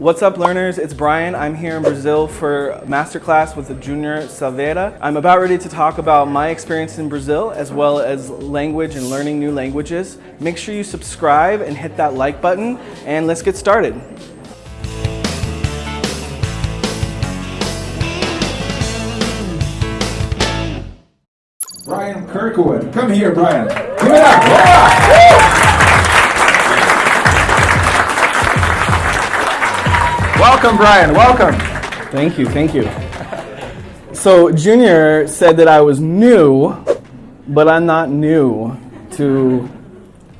What's up learners, it's Brian. I'm here in Brazil for masterclass with the Junior Silveira. I'm about ready to talk about my experience in Brazil as well as language and learning new languages. Make sure you subscribe and hit that like button and let's get started. Brian Kirkwood. Come here, Brian. Give it up. Yeah. Welcome, Brian. Welcome. Thank you, thank you. So Junior said that I was new, but I'm not new to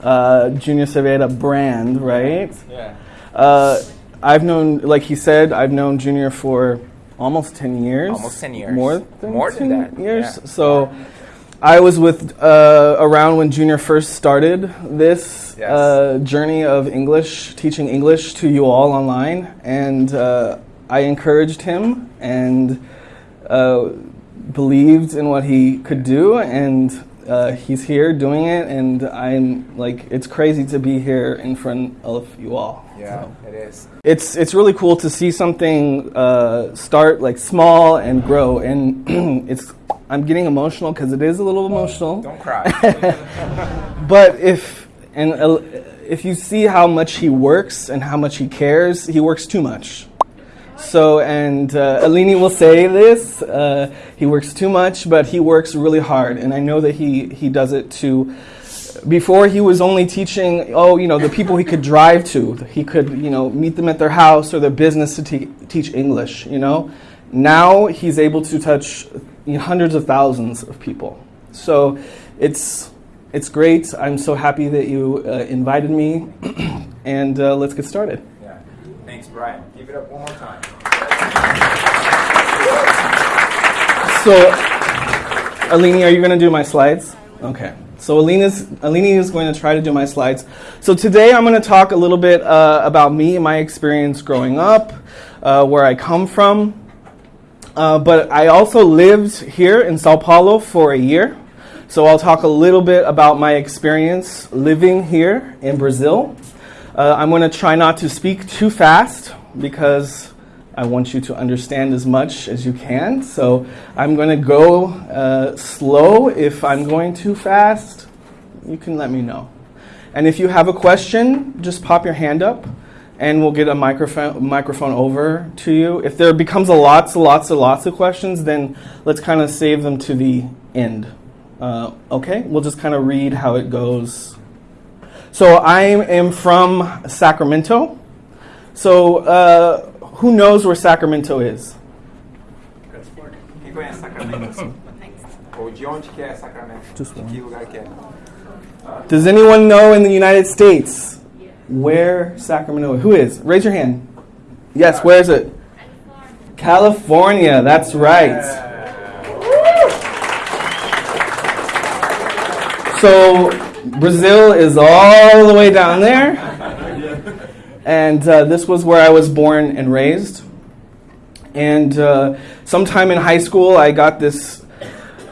uh, Junior Silveira brand, right? Yeah. Uh, I've known, like he said, I've known Junior for almost 10 years. Almost 10 years. More than, More than 10 that, years. yeah. So I was with uh, around when Junior first started this Yes. uh, journey of English, teaching English to you all online, and uh, I encouraged him and uh, believed in what he could do, and uh, he's here doing it, and I'm like, it's crazy to be here in front of you all. Yeah, it is. It's it's really cool to see something uh, start like small and grow, and it's I'm getting emotional because it is a little emotional. Don't cry. But if and uh, if you see how much he works and how much he cares, he works too much. So and uh, Alini will say this: uh, he works too much, but he works really hard, and I know that he he does it to. Before he was only teaching, oh, you know, the people he could drive to. He could, you know, meet them at their house or their business to te- teach English. You know, now he's able to touch you know, hundreds of thousands of people. So it's it's great. I'm so happy that you uh, invited me, and uh, let's get started. yeah. Thanks, Brian. Give it up one more time. So, Alini, are you going to do my slides? Okay. So Alina's, Alini is going to try to do my slides. So today I'm going to talk a little bit uh, about me and my experience growing up, uh, where I come from. Uh, but I also lived here in Sao Paulo for a year. So I'll talk a little bit about my experience living here in Brazil. Uh, I'm going to try not to speak too fast because I want you to understand as much as you can. So I'm going to go uh, slow. If I'm going too fast, you can let me know. And if you have a question, just pop your hand up and we'll get a microphone, microphone over to you. If there becomes a lots, lots, of lots of questions, then let's kind of save them to the end. Uh, okay, we'll just kind of read how it goes. So I am from Sacramento. So uh, who knows where Sacramento is? Quem conhece Sacramento? Ou de onde que é Sacramento? Just one. que lugar que é? Does anyone know in the United States where Sacramento? Who is? Raise your hand. Yes, where is it? California, that's right. So Brazil is all the way down there. And uh, this was where I was born and raised. And uh, sometime in high school, I got this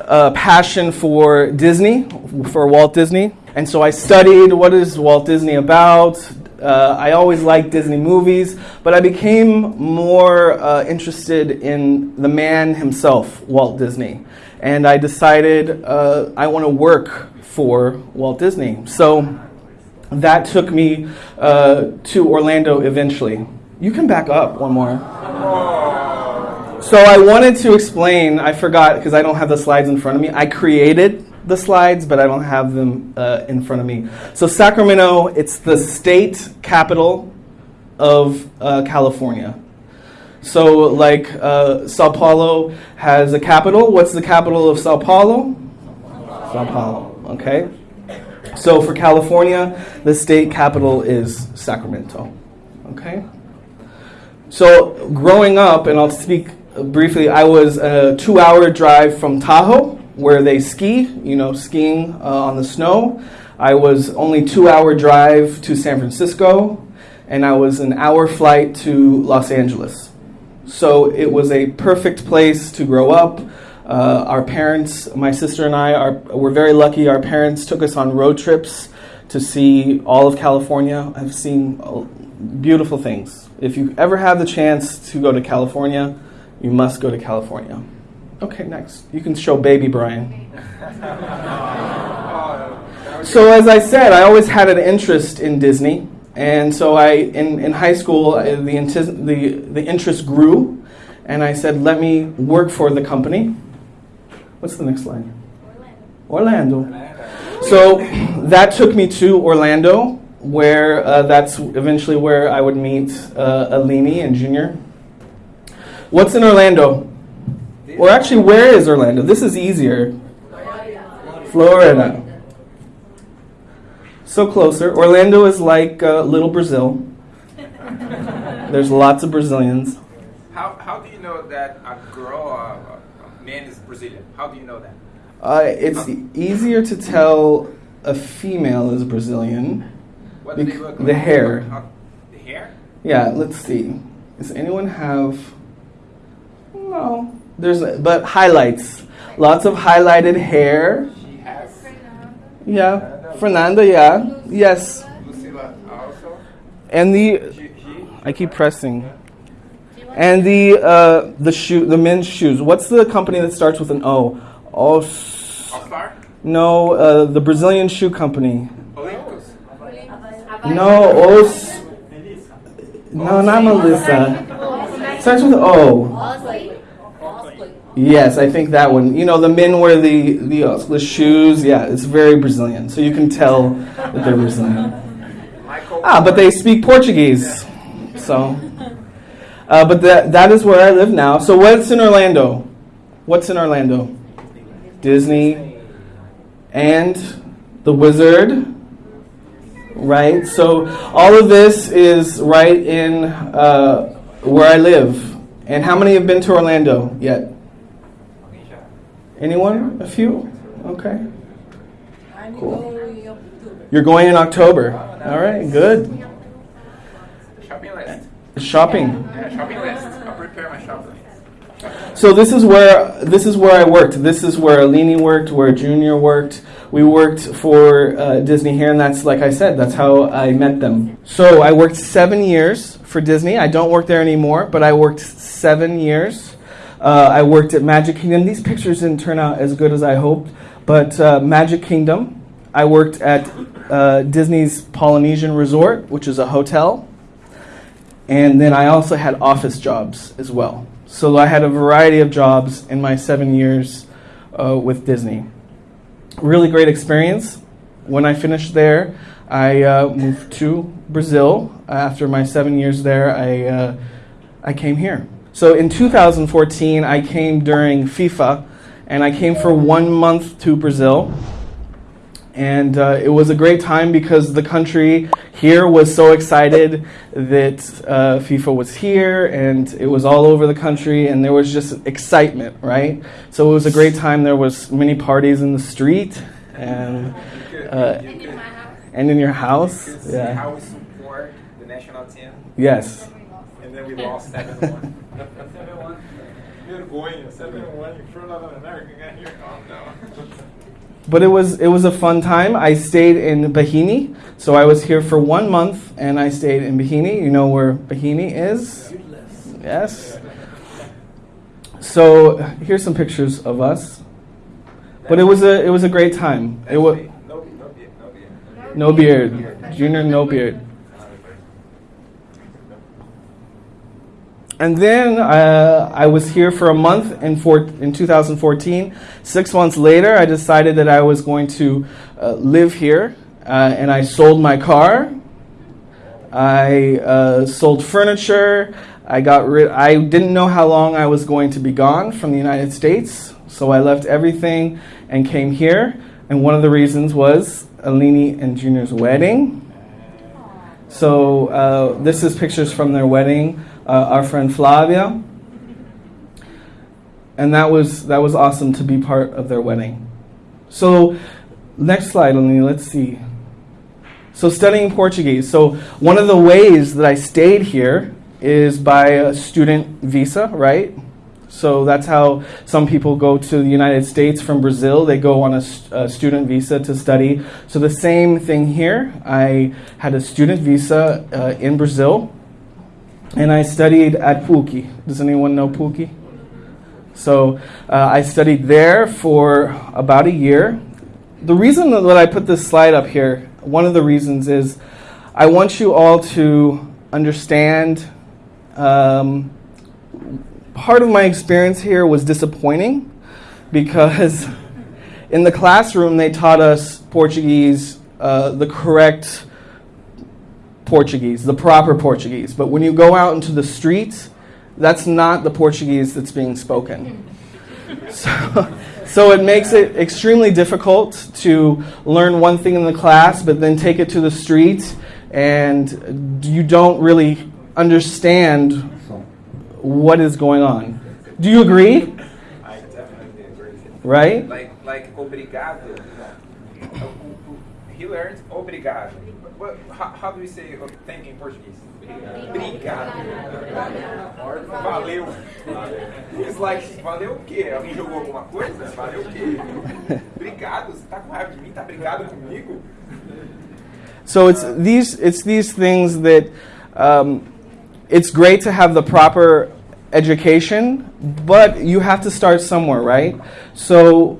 uh, passion for Disney, for Walt Disney. And so I studied what is Walt Disney about. Uh, I always liked Disney movies, but I became more uh, interested in the man himself, Walt Disney. And I decided uh, I want to work for Walt Disney. So that took me uh, to Orlando eventually. You can back up one more. So I wanted to explain, I forgot because I don't have the slides in front of me. I created the slides, but I don't have them uh, in front of me. So Sacramento, it's the state capital of uh, California. So like uh, Sao Paulo has a capital. What's the capital of Sao Paulo? Sao Paulo, okay? So for California, the state capital is Sacramento, okay? So growing up, and I'll speak briefly, I was a two-hour drive from Tahoe, where they ski, you know, skiing uh, on the snow. I was only two-hour drive to San Francisco, and I was an hour flight to Los Angeles. So it was a perfect place to grow up. Uh, our parents, my sister and I, are, were very lucky. Our parents took us on road trips to see all of California. I've seen uh, beautiful things. If you ever have the chance to go to California, you must go to California. Okay, next. You can show baby Brian. So, as I said, I always had an interest in Disney. And so, I, in, in high school, the, intis- the, the interest grew. And I said, let me work for the company. What's the next line? Orlando. Orlando. So that took me to Orlando, where uh, that's eventually where I would meet uh, Alini and Junior. What's in Orlando? Or actually, where is Orlando? This is easier. Florida. So closer. Orlando is like uh, little Brazil. There's lots of Brazilians. How, how do you know that a girl or a, man is Brazilian? How do you know that? Uh, it's easier to tell a female is Brazilian. What do they look the hair. How- the hair? Yeah, let's see. Does anyone have? No. There's but highlights. Lots of highlighted hair. Yeah. Fernanda, yeah. Yes. And the I keep pressing. And the uh, the shoe the men's shoes. What's the company that starts with an O? Os No, uh, the Brazilian shoe company. No, Os No, not Melissa. Starts with O. Yes, I think that one. You know, the men wear the the, uh, the shoes. Yeah, it's very Brazilian. So you can tell that they're Brazilian. Ah, but they speak Portuguese. So, uh, but that that is where I live now. So what's in Orlando? What's in Orlando? Disney and the Wizard. Right. So all of this is right in uh, where I live. And how many have been to Orlando yet? Anyone? A few? Okay. Cool. You're going in October. All right, good. Shopping list. Shopping. Yeah, shopping list. I'll prepare my shopping list. So this is where this is where I worked. This is where Alini worked, where Junior worked. We worked for uh, Disney here, and that's like I said, that's how I met them. So I worked seven years for Disney. I don't work there anymore, but I worked seven years. Uh, I worked at Magic Kingdom. These pictures didn't turn out as good as I hoped, but uh, Magic Kingdom. I worked at uh, Disney's Polynesian Resort, which is a hotel. And then I also had office jobs as well. So I had a variety of jobs in my seven years uh, with Disney. Really great experience. When I finished there, I uh, moved to Brazil. After my seven years there, I, uh, I came here. So in 2014, I came during FIFA, and I came for one month to Brazil. And uh, it was a great time because the country here was so excited that uh, FIFA was here and it was all over the country and there was just excitement, right? So it was a great time. There was many parties in the street and, uh, You could, and in your house. you could see Yeah. how we support the national team. Yes. And then we lost 7 1. 7 1. Vergonha. 7 1 in front of an American guy here. Oh no. But it was it was a fun time. I stayed in Bahini, so I was here for one month, and I stayed in Bahini. You know where Bahini is? Yes. So here's some pictures of us. But it was a it was a great time. It was No, no beard. No beard. no beard, Junior, no beard. And then uh, I was here for a month in, in 2014. Six months later, I decided that I was going to uh, live here, uh, and I sold my car. I uh, sold furniture. I got rid. I didn't know how long I was going to be gone from the United States, so I left everything and came here. And one of the reasons was Alini and Junior's wedding. So uh, this is pictures from their wedding. Uh, our friend Flavia, and that was that was awesome to be part of their wedding. So next slide, Alini. Let's see. So studying Portuguese. So one of the ways that I stayed here is by a student visa, right? So that's how some people go to the United States from Brazil. They go on a, st- a student visa to study. So the same thing here. I had a student visa uh, in Brazil. And I studied at PUC. Does anyone know PUC? So uh, I studied there for about a year. The reason that I put this slide up here, one of the reasons is I want you all to understand. Um, part of my experience here was disappointing because in the classroom they taught us Portuguese, uh, the correct Portuguese, the proper Portuguese. But when you go out into the streets, that's not the Portuguese that's being spoken. So, so it makes it extremely difficult to learn one thing in the class, but then take it to the street, and you don't really understand what is going on. Do you agree? I definitely agree. Right? Like, like, obrigado. He learned obrigado. What, how, how do we say thank you in Portuguese? Obrigado. Valeu. It's like, valeu o quê? Alguém jogou alguma coisa? Valeu o quê? Obrigado? Você tá com raiva de mim? Tá brigado comigo? So it's these it's these things that um, it's great to have the proper education, but you have to start somewhere, right? So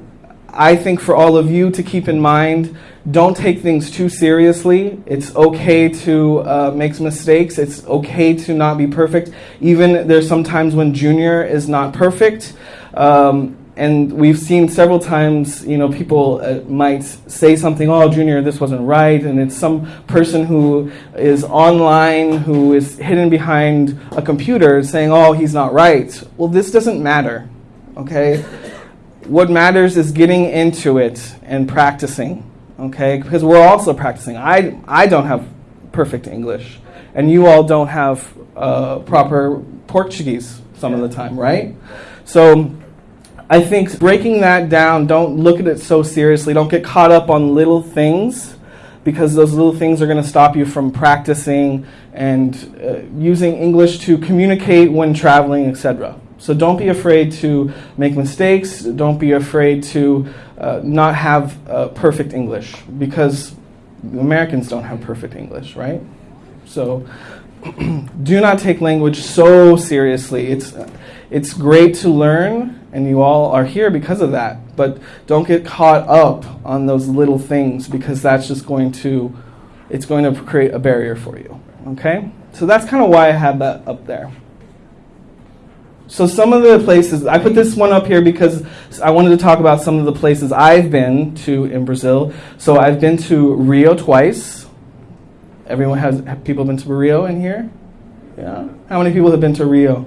I think for all of you to keep in mind, don't take things too seriously. It's okay to uh, make mistakes. It's okay to not be perfect. Even there's sometimes when junior is not perfect. Um, and we've seen several times, you know, people uh, might say something, oh, Junior, this wasn't right, and it's some person who is online, who is hidden behind a computer saying, oh, he's not right. Well, this doesn't matter, okay? what matters is getting into it and practicing, okay? Because we're also practicing. I, I don't have perfect English, and you all don't have uh, proper Portuguese some of the time, right? So, I think breaking that down, don't look at it so seriously. Don't get caught up on little things because those little things are going to stop you from practicing and uh, using English to communicate when traveling, etc. So don't be afraid to make mistakes. Don't be afraid to uh, not have uh, perfect English because Americans don't have perfect English, right? So do not take language so seriously. It's, it's great to learn and you all are here because of that. But don't get caught up on those little things because that's just going to it's going to create a barrier for you. Okay? So that's kind of why I have that up there. So some of the places I put this one up here because I wanted to talk about some of the places I've been to in Brazil. So I've been to Rio twice. Everyone has have people been to Rio in here? Yeah. How many people have been to Rio?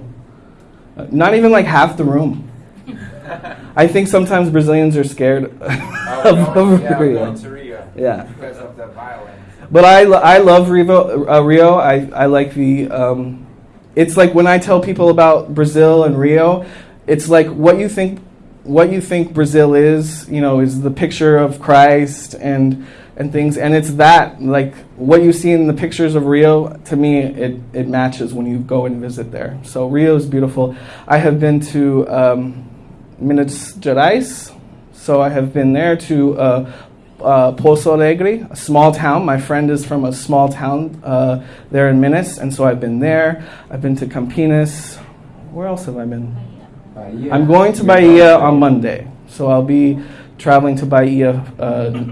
Uh, not even like half the room. I think sometimes Brazilians are scared of, oh, yeah, Rio. Rio. Yeah. Because of the violence. But I, I love Rio. Uh, Rio. I, I like the. Um, it's like when I tell people about Brazil and Rio, it's like what you think. What you think Brazil is, you know, is the picture of Christ and and things, and it's that like what you see in the pictures of Rio. To me, it it matches when you go and visit there. So Rio is beautiful. I have been to. Um, Minas Gerais. So I have been there to uh, uh, Pouso Alegre, a small town. My friend is from a small town uh, there in Minas, and so I've been there. I've been to Campinas. Where else have I been? Bahia. I'm going to Bahia on Monday, so I'll be traveling to Bahia uh,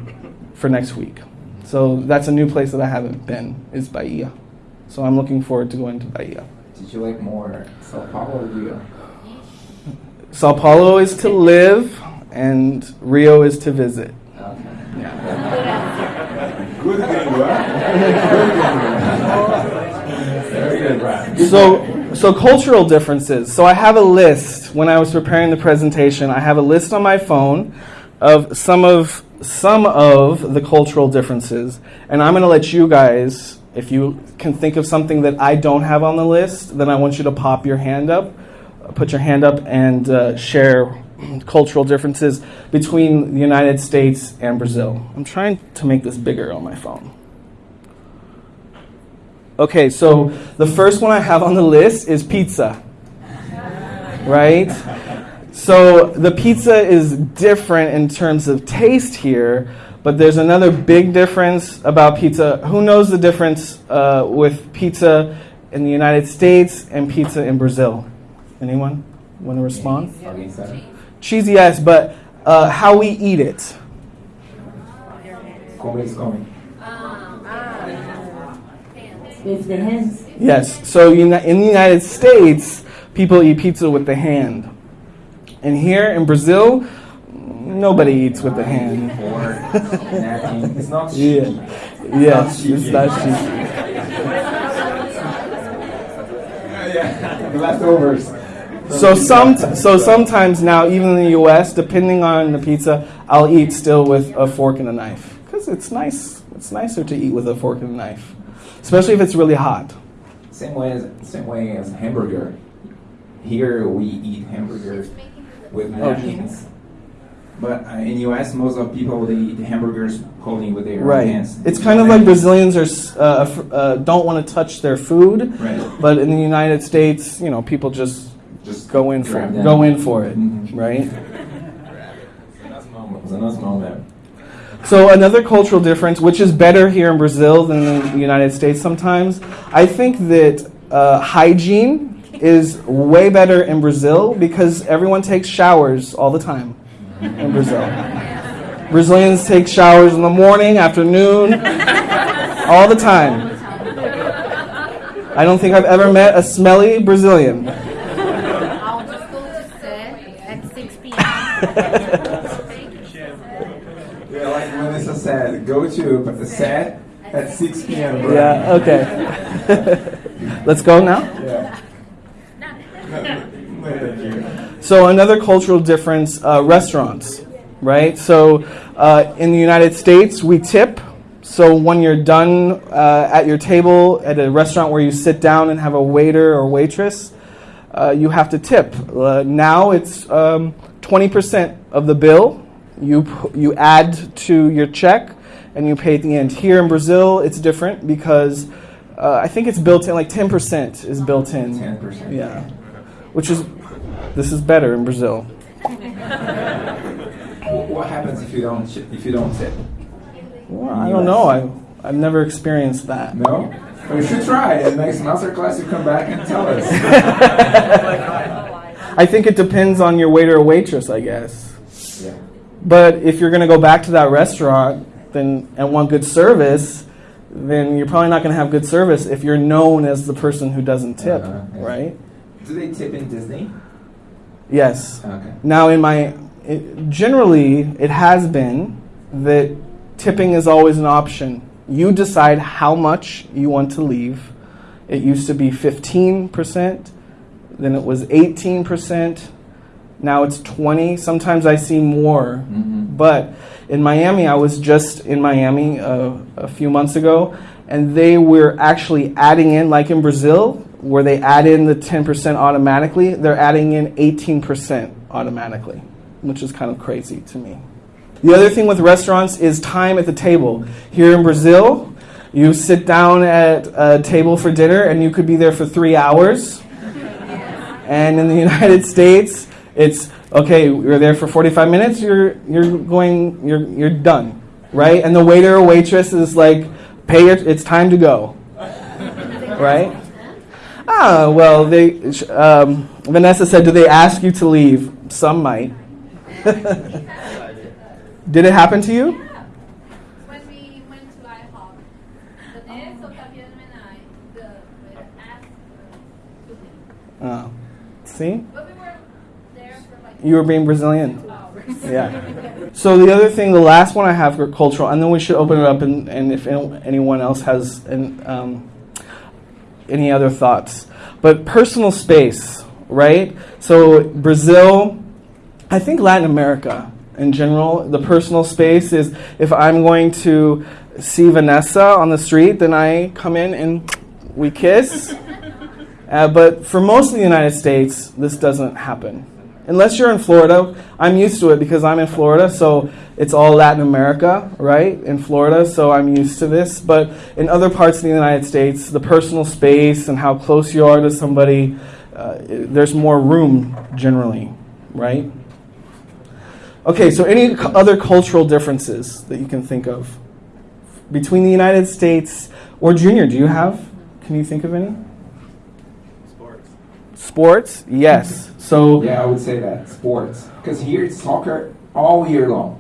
for next week. So that's a new place that I haven't been is Bahia. So I'm looking forward to going to Bahia. Did you like more Sao Paulo or Rio? Sao Paulo is to live, and Rio is to visit. Good good. So, so cultural differences. So I have a list when I was preparing the presentation. I have a list on my phone of some of some of the cultural differences, and I'm going to let you guys, if you can think of something that I don't have on the list, then I want you to pop your hand up, put your hand up, and uh, share cultural differences between the United States and Brazil. I'm trying to make this bigger on my phone. Okay, so the first one I have on the list is pizza. Right? So the pizza is different in terms of taste here, but there's another big difference about pizza. Who knows the difference uh, with pizza in the United States and pizza in Brazil? Anyone want to respond? Okay, so Cheese, yes, but uh, how we eat it. come is coming. With the hands. Yes. So in the United States, people eat pizza with the hand. And here in Brazil, nobody eats with the hand. It's not Yeah. Yes, it's not cheeky. Yeah, leftovers. So some so sometimes now, even in the U.S., depending on the pizza, I'll eat still with a fork and a knife because it's nice. It's nicer to eat with a fork and a knife, especially if it's really hot. Same way as same way as hamburger. Here we eat hamburgers with napkins. But uh, in US, most of people they eat hamburgers holding with their Right. hands. It's kind of like Brazilians are uh, uh, don't want to touch their food, Right. but in the United States, you know, people just Just go in for it, go in for it, right? Za nas mamy. So another cultural difference, which is better here in Brazil than in the United States sometimes, I think that uh, hygiene is way better in Brazil because everyone takes showers all the time in Brazil. Brazilians take showers in the morning, afternoon, all the time. I don't think I've ever met a smelly Brazilian. I'll just go to set at 6 p.m. Yeah, like Melissa said, go to the set at 6 p.m. bro. Yeah, okay. Let's go now. Yeah. So another cultural difference: uh, restaurants, right? So uh, in the United States, we tip. So when you're done uh, at your table at a restaurant where you sit down and have a waiter or waitress, uh, you have to tip. Uh, now it's um, twenty percent of the bill. You you add to your check and you pay at the end. Here in Brazil, it's different because uh, I think it's built in. Like ten percent is built in. 10%. Yeah, which is this is better in Brazil. What happens if you don't if you don't tip? Well, I don't know. I I've never experienced that. No? Well, you should try. And next master class, you come back and tell us. I think it depends on your waiter or waitress, I guess. yeah. But if you're going to go back to that restaurant then and want good service, then you're probably not going to have good service if you're known as the person who doesn't tip, Uh-huh, yeah. right? Do they tip in Disney? Yes. Okay. Now, in my it, generally, it has been that tipping is always an option. You decide how much you want to leave. It used to be 15%, then it was 18%, now it's 20. Sometimes I see more. Mhm. But in Miami, I was just in Miami uh, a few months ago, and they were actually adding in, like in Brazil, where they add in the 10% automatically, they're adding in 18% automatically, which is kind of crazy to me. The other thing with restaurants is time at the table. Here in Brazil, you sit down at a table for dinner and you could be there for three hours. And in the United States, it's okay, you're there for 45 minutes, you're, you're going, you're, you're done, right? And the waiter or waitress is like, pay your, it's time to go, right? Ah, well, they, um, Vanessa said, do they ask you to leave? Some might. Did it happen to you? When we went to IHOP, the nurse, Otaviano and I, the waiter asked us to leave. Oh. See? But we were there for like You were being Brazilian. Yeah. So the other thing, the last one I have for cultural, and then we should open it up, and, and if anyone else has an, um, any other thoughts. But personal space, right? So Brazil, I think Latin America in general, the personal space is if I'm going to see Vanessa on the street, then I come in and we kiss. Uh, but for most of the United States, this doesn't happen. Unless you're in Florida, I'm used to it because I'm in Florida, so it's all Latin America, right? In Florida, so I'm used to this. But in other parts of the United States, the personal space and how close you are to somebody, uh, there's more room generally, right? Okay, so any other cultural differences that you can think of between the United States or Junior? Do you have? Can you think of any? Sports, yes. So Yeah, I would say that sports. Because here it's soccer all year long.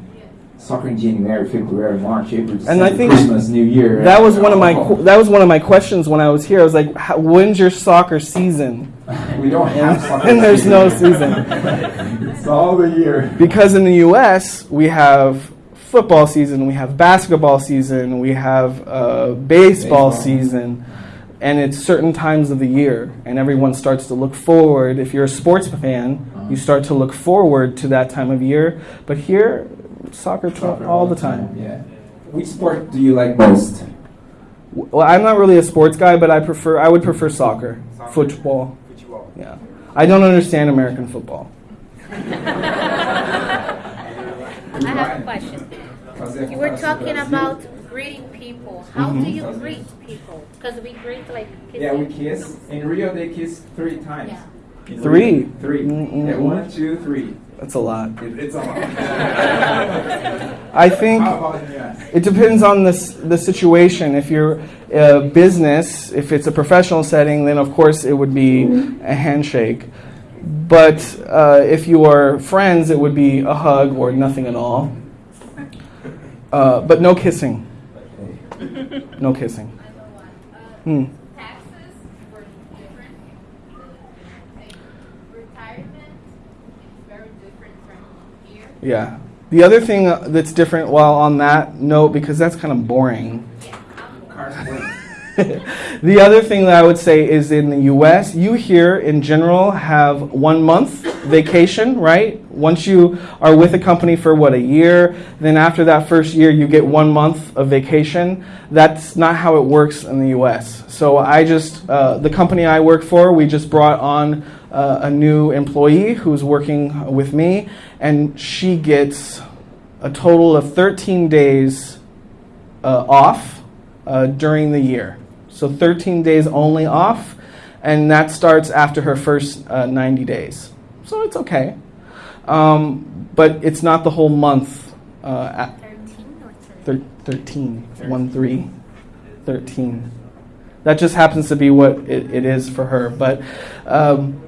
Soccer in January, February, March, April, December, I think Christmas, New Year. that was one of my Oh. that was one of my questions when I was here. I was like, how, "When's your soccer season?" we don't have soccer. And there's no season. it's all the year. Because in the U.S. we have football season, we have basketball season, we have uh, baseball, Baseball. season, and it's certain times of the year, and everyone starts to look forward. If you're a sports fan, uh-huh. you start to look forward to that time of year. But here, soccer, Soccer all the time. Yeah. Which sport do you like most? Well, I'm not really a sports guy, but I prefer I would prefer soccer, Soccer. football. Football. Yeah, I don't understand American football. I have a question. You were talking about greeting people. How do you greet people? Because we greet like kissing. Yeah, we kiss. In Rio, they kiss three times. Yeah. Three? Three. Mm-mm. Yeah, one, two, three. That's a lot. It, it's a lot. I think. How about in US? It depends on the, the situation. If you're a business, if it's a professional setting, then of course it would be a handshake. But uh, if you are friends, it would be a hug or nothing at all. Uh, but no kissing. No kissing. Hmm. Yeah. The other thing that's different while on that note, because that's kind of boring. Yeah. the other thing that I would say is in the US, you here in general have one month vacation, right? Once you are with a company for what, a year, then after that first year, you get one month of vacation. That's not how it works in the US. So I just, uh, the company I work for, we just brought on uh, a new employee who's working with me, and she gets a total of 13 days uh, off uh, during the year. So 13 days only off, and that starts after her first uh, 90 days. So it's okay. Um, but it's not the whole month. Uh, at 13 or 13? thir- 13. 1 3. 13. That just happens to be what it, it is for her. But um,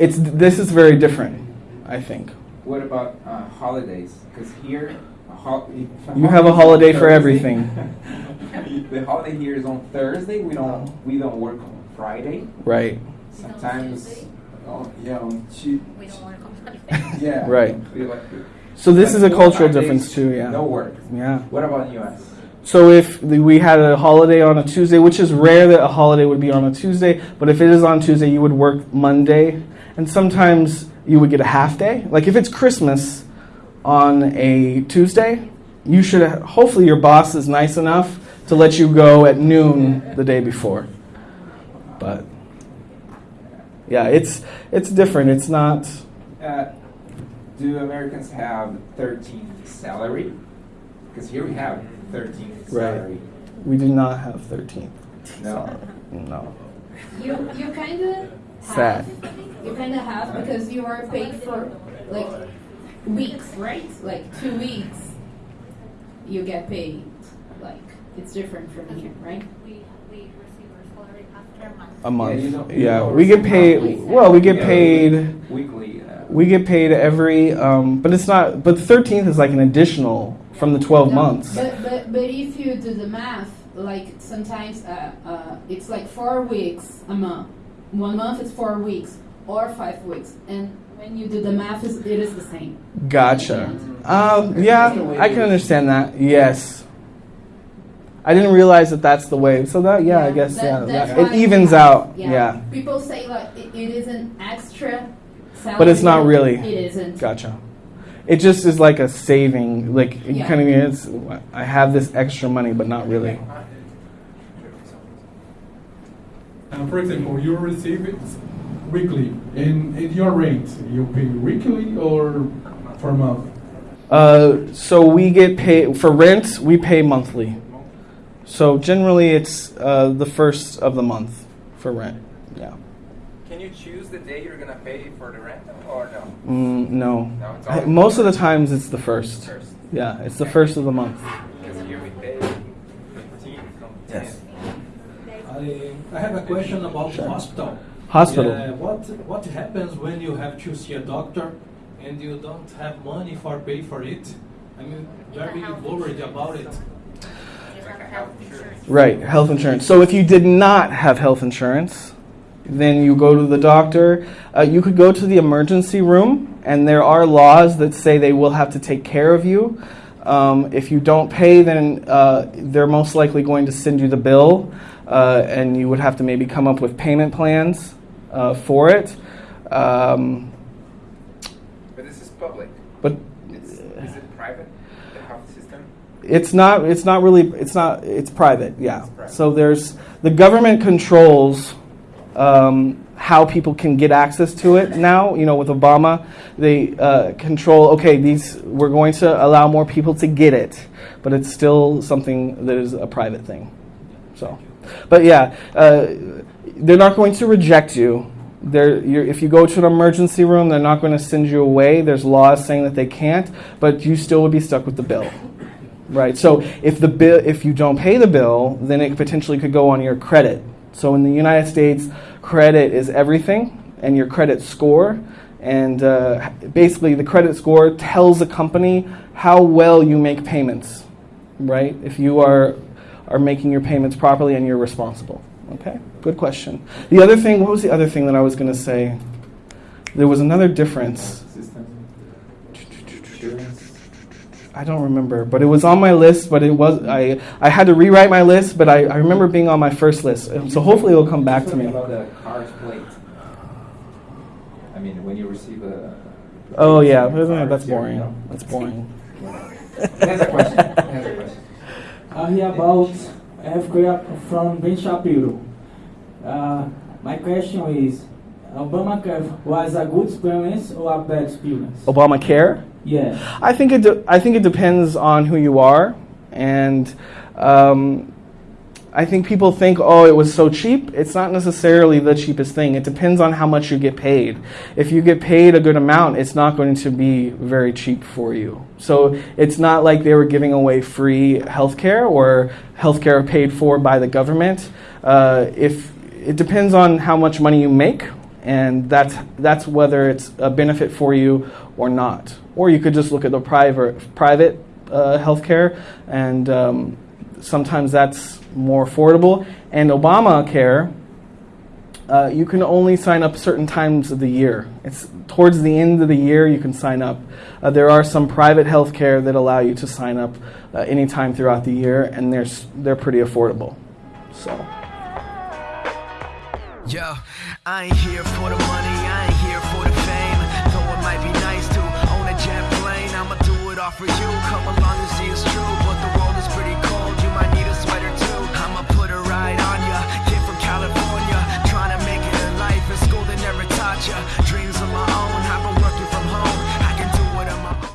it's, this is very different, I think. What about uh, holidays? Because here, a hol- if You have a holiday for everything. the holiday here is on Thursday. We don't we don't work on Friday. Right. Sometimes, Tuesday? oh yeah, on Tu- We don't want to come Sunday. Yeah. Right. So this like is a cultural five days, difference too, yeah. No work. Yeah. What about the US? So if we had a holiday on a Tuesday, which is rare that a holiday would be on a Tuesday, but if it is on Tuesday, you would work Monday, and sometimes you would get a half day. Like if it's Christmas on a Tuesday, you should hopefully your boss is nice enough to let you go at noon the day before. But yeah, it's it's different. It's not. Uh, do Americans have 13th salary? Because here we have 13th salary. Right. We do not have 13th. No. No. You you kind of Sad. you kind of have because you are paid for like weeks, right? Like two weeks, you get paid. Like it's different from here, right? We, we receive our salary after a month. A month. you don't- Yeah, we get paid. Well, we get Yeah, paid. weekly. Uh, We get paid every, um, but it's not. But the thirteenth is like an additional from the twelve No, months. But but but if you do the math, like sometimes uh, uh, it's like four weeks a month. One month is four weeks or five weeks, and when you do the math, it is the same. Gotcha. Um, yeah, I can understand that. Yes. I didn't realize that that's the way. So that, yeah, I guess, that- yeah, that- it evens have- out. Yeah. yeah. People say like it, it is an extra salary, But it's not really. It isn't. Gotcha. It just is like a saving. Like it Yeah. kind of is. I have this extra money, but not really. Uh, for example, you receive it weekly, and at your rate, you pay weekly or per month? Uh, so we get paid for rent. We pay monthly. So generally, it's uh, the first of the month for rent. Yeah. Can you choose the day you're gonna pay for the rent, or no? Mm, no. No, it's I- Most of the times, it's the first. First. Yeah, it's the first of the month. Because here we pay 15 from 10. Yes. I, I have a question about the hospital. hospital. Yeah, what what happens when you have to see a doctor and you don't have money for pay for it? I mean, very worried about it. You have health insurance. Right, health insurance. So if you did not have health insurance, then you go to the doctor. Uh, you could go to the emergency room, and there are laws that say they will have to take care of you. Um, if you don't pay, then uh, they're most likely going to send you the bill, uh, and you would have to maybe come up with payment plans uh, for it. Um, But this is public. but It's, is it private? The health system? It's not. It's not really. It's not. It's private. Yeah. It's private. So there's the government controls um, how people can get access to it now. You know, with Obama, they uh, control. Okay, these we're going to allow more people to get it, but it's still something that is a private thing. So, but yeah, uh, they're not going to reject you. They're, you're, if you go to an emergency room, they're not going to send you away. There's laws saying that they can't, but you still would be stuck with the bill. Right. So if the bill, if you don't pay the bill, then it potentially could go on your credit. So in the United States, credit is everything, and your credit score, and uh, basically the credit score tells a company how well you make payments. Right. If you are are making your payments properly and you're responsible. Okay. Good question. The other thing. What was the other thing that I was going to say? There was another difference. System? Insurance? I don't remember, but it was on my list. But it was I I had to rewrite my list, but I, I remember being on my first list. So hopefully it'll come back to Talking me. about the car's plate. I mean, when you receive a. Oh yeah, a car, that's here, boring. you know. That's boring. That's a question. That's a question. Uh, here about healthcare from Ben Shapiro. Uh, my question is, Obamacare was a good experience or a bad experience? Obamacare. Yes. I think it. De- I think it depends on who you are, and um, I think people think, oh, it was so cheap. It's not necessarily the cheapest thing. It depends on how much you get paid. If you get paid a good amount, it's not going to be very cheap for you. So it's not like they were giving away free healthcare or healthcare paid for by the government. Uh, if it depends on how much money you make, and that's that's whether it's a benefit for you or not. Or you could just look at the private private uh, healthcare, and um, sometimes that's more affordable. And Obamacare, uh, you can only sign up certain times of the year. It's towards the end of the year you can sign up. Uh, there are some private healthcare that allow you to sign up uh, anytime throughout the year, and they're they're pretty affordable. So. Yo, I ain't here for the money, I ain't here for the fame. Though it might be nice to own a jet plane, I'ma do it all for you.